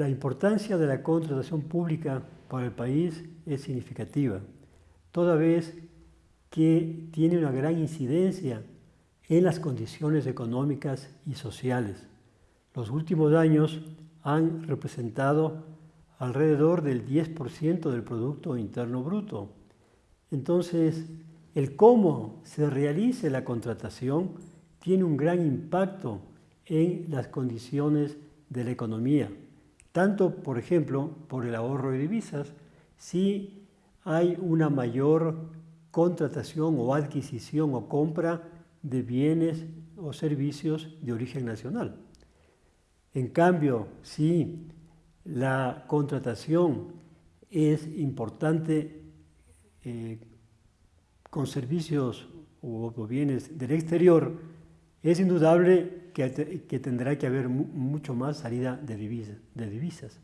La importancia de la contratación pública para el país es significativa, toda vez que tiene una gran incidencia en las condiciones económicas y sociales. Los últimos años han representado alrededor del 10% del Producto Interno Bruto. Entonces, el cómo se realice la contratación tiene un gran impacto en las condiciones de la economía. Tanto, por ejemplo, por el ahorro de divisas, si hay una mayor contratación o adquisición o compra de bienes o servicios de origen nacional. En cambio, si la contratación es importante eh, con servicios o, bienes del exterior, es indudable que, tendrá que haber mucho más salida de, divisas.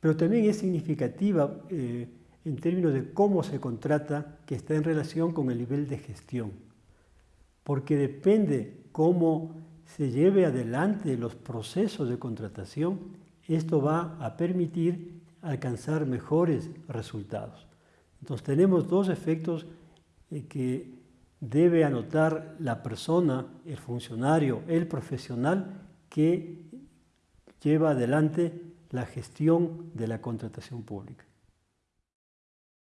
Pero también es significativa eh, en términos de cómo se contrata, que está en relación con el nivel de gestión. Porque depende cómo se lleve adelante los procesos de contratación, esto va a permitir alcanzar mejores resultados. Entonces tenemos dos efectos eh, que debe anotar la persona, el funcionario, el profesional que lleva adelante la gestión de la contratación pública.